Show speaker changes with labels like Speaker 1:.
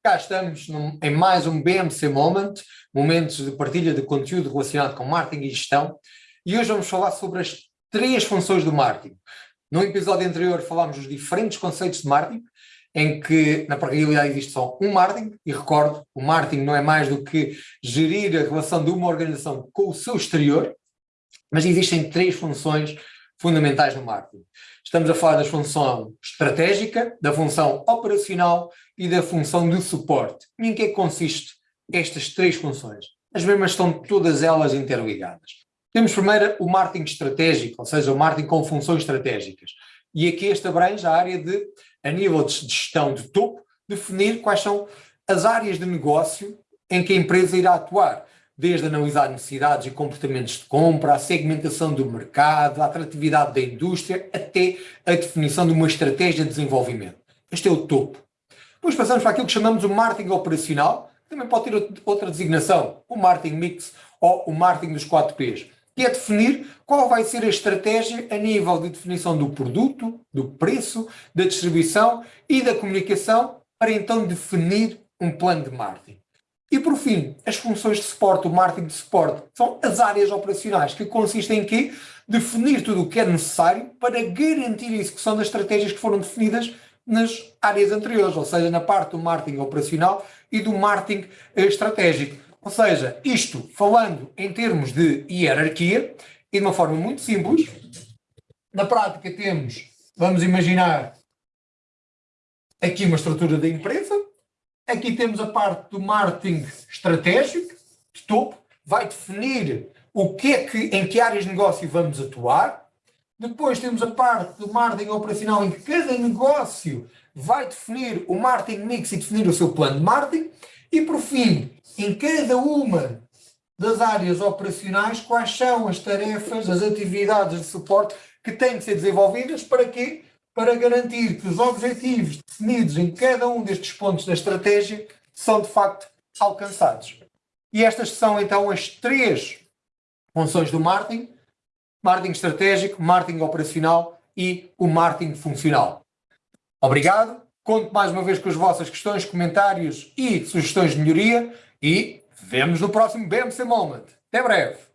Speaker 1: cá estamos num, em mais um BMC Moment, momentos de partilha de conteúdo relacionado com marketing e gestão, e hoje vamos falar sobre as três funções do marketing. No episódio anterior falámos dos diferentes conceitos de marketing, em que na realidade existe só um marketing, e recordo, o marketing não é mais do que gerir a relação de uma organização com o seu exterior, mas existem três funções fundamentais no marketing. Estamos a falar da função estratégica, da função operacional e da função de suporte. E em que é que consiste estas três funções? As mesmas estão todas elas interligadas. Temos primeiro o marketing estratégico, ou seja, o marketing com funções estratégicas. E aqui este abrange a área de, a nível de gestão de topo, definir quais são as áreas de negócio em que a empresa irá atuar desde analisar necessidades e comportamentos de compra, a segmentação do mercado, a atratividade da indústria, até a definição de uma estratégia de desenvolvimento. Este é o topo. Depois passamos para aquilo que chamamos o marketing operacional, que também pode ter outra designação, o marketing mix ou o marketing dos 4 Ps, que é definir qual vai ser a estratégia a nível de definição do produto, do preço, da distribuição e da comunicação, para então definir um plano de marketing. E por fim, as funções de suporte, o marketing de suporte, são as áreas operacionais, que consistem em quê? Definir tudo o que é necessário para garantir a execução das estratégias que foram definidas nas áreas anteriores, ou seja, na parte do marketing operacional e do marketing estratégico. Ou seja, isto falando em termos de hierarquia e de uma forma muito simples, na prática temos, vamos imaginar, aqui uma estrutura da empresa, Aqui temos a parte do marketing estratégico, de topo, vai definir o que é que, em que áreas de negócio vamos atuar. Depois temos a parte do marketing operacional, em que cada negócio vai definir o marketing mix e definir o seu plano de marketing. E por fim, em cada uma das áreas operacionais, quais são as tarefas, as atividades de suporte que têm de ser desenvolvidas para quê? Para garantir que os objetivos definidos em cada um destes pontos da estratégia são de facto alcançados. E estas são então as três funções do marketing, marketing estratégico, marketing operacional e o marketing funcional. Obrigado, conto mais uma vez com as vossas questões, comentários e sugestões de melhoria e vemos no próximo BMC Moment. Até breve!